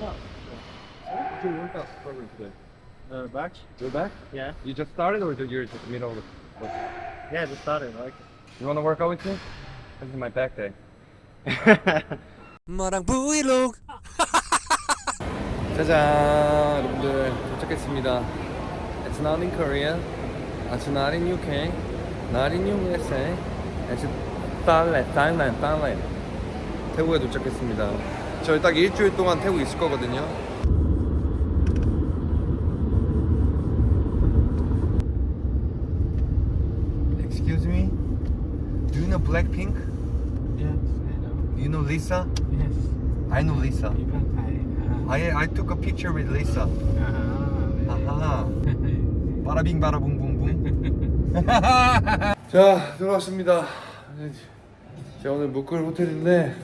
No. What's your workout program today? Uh, back? You're back? Yeah. You just started or you're just middle of the Yeah, just started. I like You wanna work out with me? This is my back day. it. 마랑 브이로그 짜잔 여러분들 도착했습니다 It's not in Korea It's not in UK Not in USA It's Thailand, Thailand, Thailand 태국에 도착했습니다 저희 딱 일주일 동안 태국 있을 거거든요 Excuse me Do you know Blackpink? Yes, I know. You know Lisa? Yes. I know Lisa You can Thai. I, I took a picture with Lisa Uh-huh. 아하 바라빙 바라붕붕붕 자 들어왔습니다 제가 오늘 묵을 호텔인데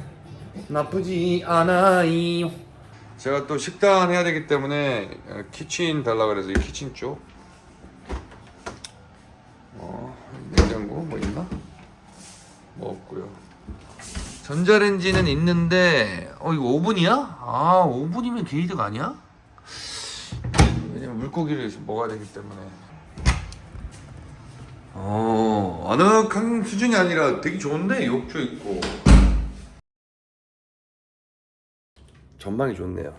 나쁘지 않아요 제가 또 식단 해야 되기 때문에 어, 키친 달라 그래서 이 키친 쪽 어, 냉장고 뭐 있나? 뭐 없고요 전자레인지는 있는데 어 이거 오븐이야? 아 오븐이면 게이드가 아니야? 왜냐면 물고기를 먹어야 되기 때문에 어 아늑한 수준이 아니라 되게 좋은데 욕조 있고 전망이 좋네요.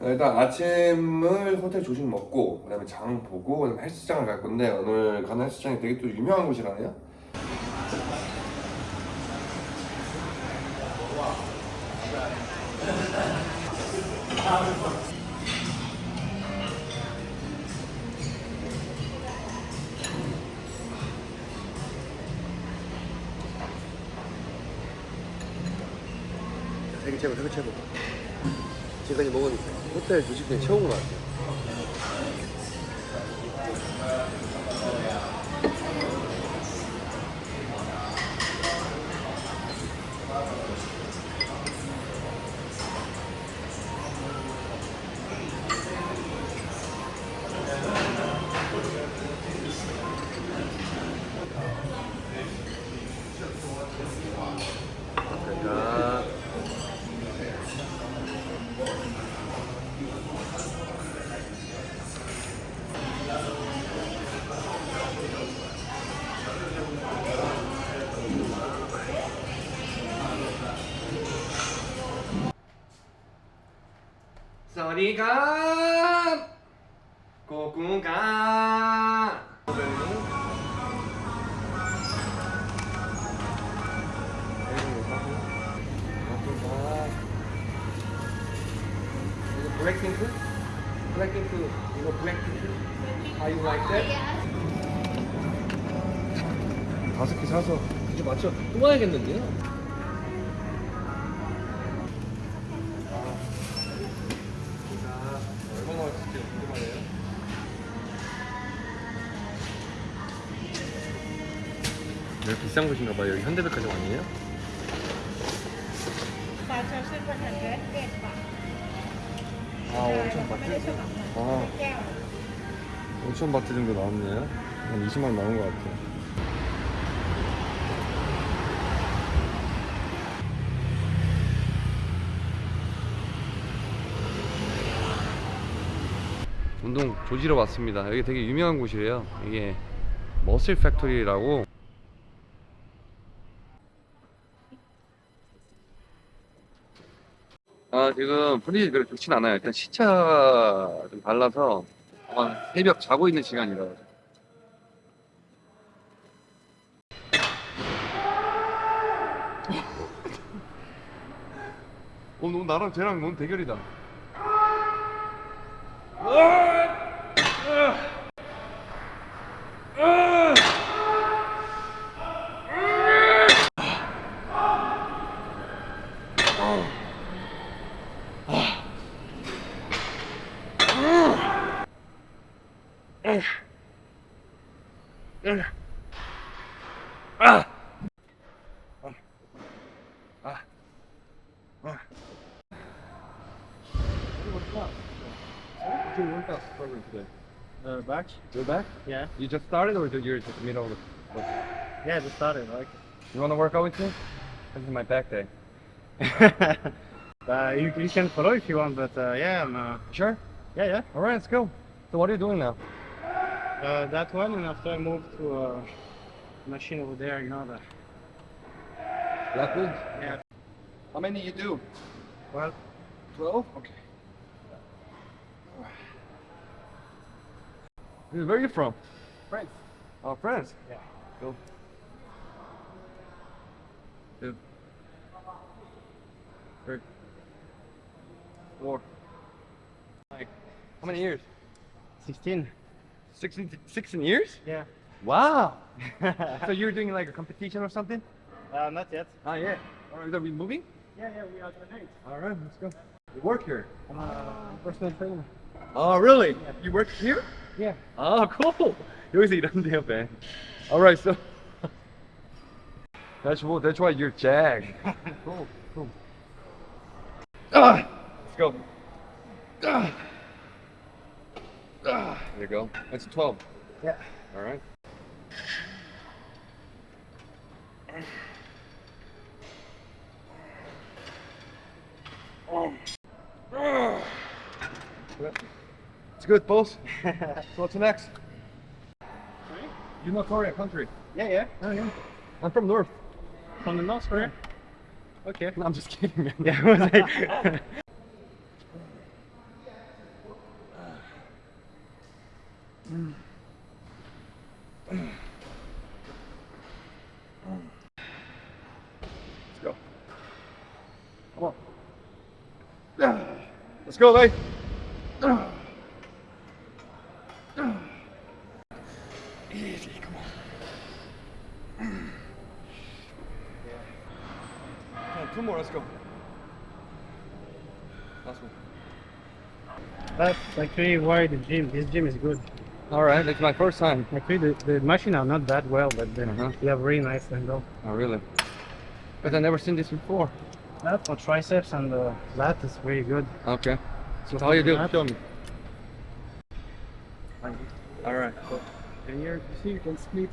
일단 아침을 호텔 조식 먹고 그 다음에 장 보고 그다음에 헬스장을 갈 건데 오늘 가는 헬스장이 되게 또 유명한 곳이라네요 세계 최고 세계 최고. 지금까지 먹은 호텔 조식 중에 최고인 것 같아요 사와디캅 고궁가 블랙핑크? 블랙핑크 이거 블랙핑크? How you like that? 다섯 개 사서 이제 맞춰 또 와야겠는데요? 비싼 곳인가 봐요. 여기 현대백화점 아니에요? 아, 슬퍼한 데 아, 온천 바트? 아, 온천 바트 정도 나왔네요. 한 20만 원 나온 것 같아요. 운동 조지러 왔습니다. 여기 되게 유명한 곳이래요. 이게 Muscle Factory라고 아 지금 분위기 그렇게 좋진 않아요. 일단 시차 좀 달라서 아마 새벽 자고 있는 시간이라. 어, 너 나랑 쟤랑 넌 대결이다. What's your workout program today? Uh, back? You're back? Yeah. You just started or you're just middle of the Yeah, just started. I like it. You wanna work out with me? This is my back day. Uh, you, you can follow if you want, but uh, yeah, I'm, uh, Sure? yeah, yeah. Alright, let's go. So what are you doing now? Uh, that one, and after I move to a uh, machine over there, you know, the, good? yeah. How many you do? Well, 12? Okay. Where are you from? France. Oh, France. Yeah. Go. Two. Three. Four. Like, how many years? 16. 16, 16 years? Yeah. Wow. so you're doing like a competition or something? uh, not yet. Ah, yeah. Are we moving? Yeah, yeah, we are tonight. All right, let's go. You work here? I'm a personal trainer. Oh, really? You work here? Yeah. 아, cool. 여기서 일하는데요, Ben. Alright, so that's what that's why you're Jag. cool, cool. Ah, let's go. Ah. Ah, there you go. That's a 12. Yeah. All right. It's good, boss. so what's next? You know Korea country? Yeah, yeah. Oh yeah. I'm from North. From the North Korea? Okay. No, I'm just kidding, man. Yeah, Let's go. Come on. Let's go, mate. Easy, come on. Come on, two more, let's go. Last one. that's actually why the gym, this gym is good. All right, it's my first time. Actually, the, the machine are not that well, but they, Uh-huh. you have really nice handle. Oh, really? But I've never seen this before. That for triceps and uh, that is really good. Okay. So how you do? That- Show me. All right. And here, you see, you can split.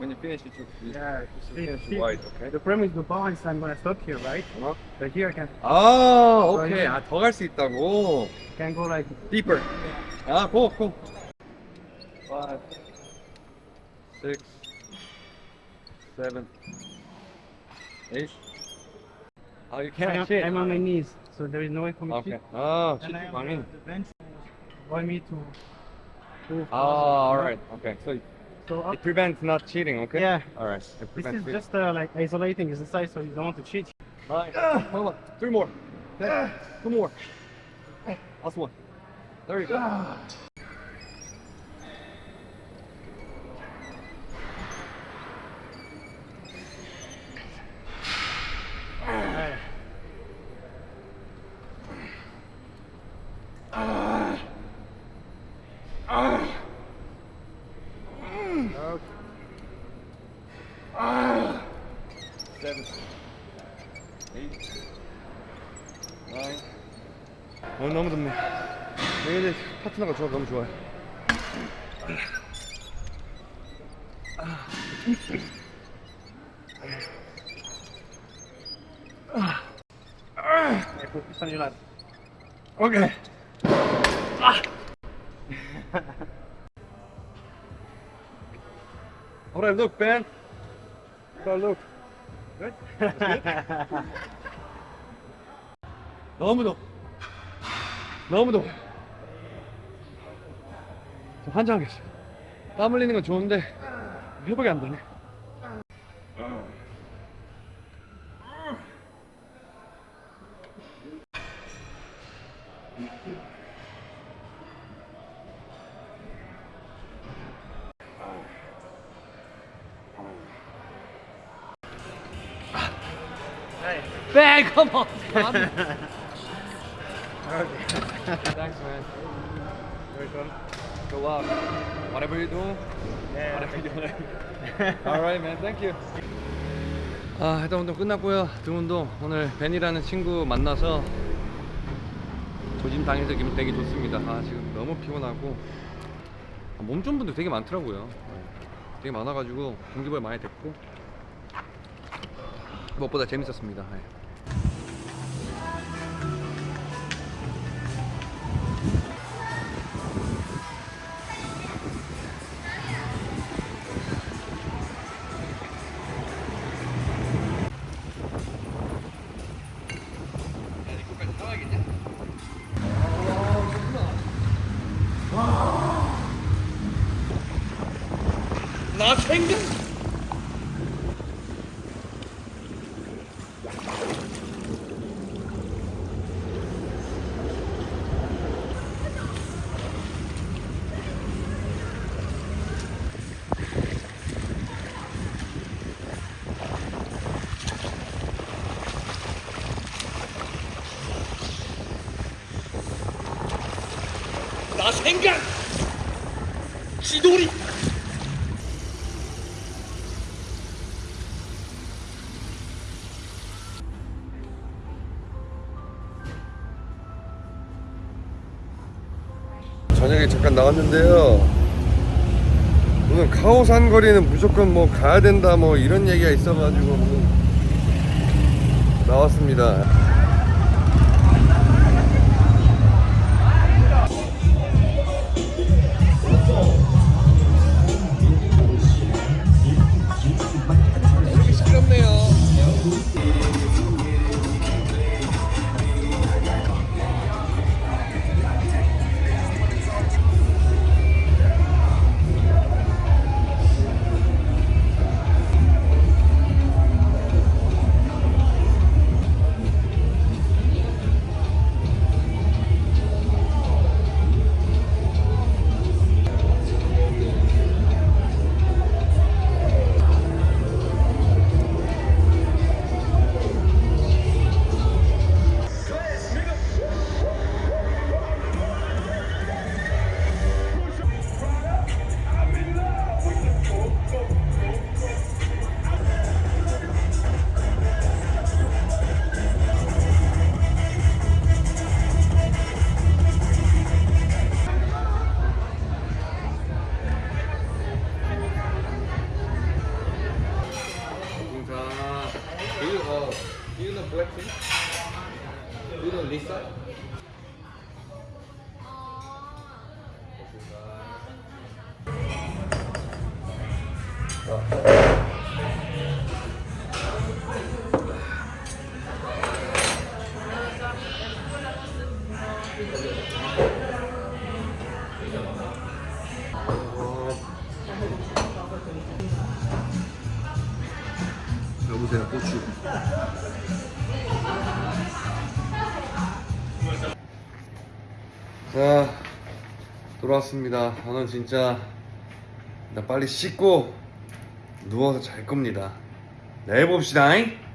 When you finish, it should you Yeah, should see- finish see- wide, okay? The problem is the balance. I'm gonna stop here, right? Uh-huh. But here I can 아, 오케이. 오케이. 아, 더 갈 수 있다고. can go like Deeper. 아, 고, 고. Five, six, seven, eight. Oh, you I can't am, sit. I'm on my knees, so there is no way for me to Okay. sit. 아, And I 시트 have 방인. the, the bench want me to to 아, alright. Okay. So So up, it prevents not cheating, okay? Yeah. Alright. It this is cheating. just uh, like isolating exercise, so you don't want to cheat. Nine. Hold on. Three more. Ten. Two more. Last one. There you go. 내일 파트너가 좋아, 너무. 너무 더워. 저 환장하겠어요. 땀 흘리는 건 좋은데 회복이 안 되네. Hey. Ben, come on. Okay. Thanks, man. Welcome. Good luck. Whatever you do, Yeah. whatever you do. Alright, man. Thank you. 아, 해당 운동 끝났고요. 등 운동 오늘 벤이라는 친구 만나서 조짐 당해서 기분 되게 좋습니다. 아, 지금 너무 피곤하고 아, 몸 좋은 분들 되게 많더라고요. 되게 많아가지고 동기부여 많이 됐고 무엇보다 재밌었습니다. 네. nothing? Nothing? Chidori! 잠깐 나왔는데요. 오늘 카오산 거리는 무조건 뭐 가야 된다 뭐 이런 얘기가 있어가지고 뭐 나왔습니다. Do you know Blackpink? Do you know Lisa? 여보세요 고추 자 돌아왔습니다 저는 진짜 일단 빨리 씻고 누워서 잘 겁니다 내일 봅시다 잉?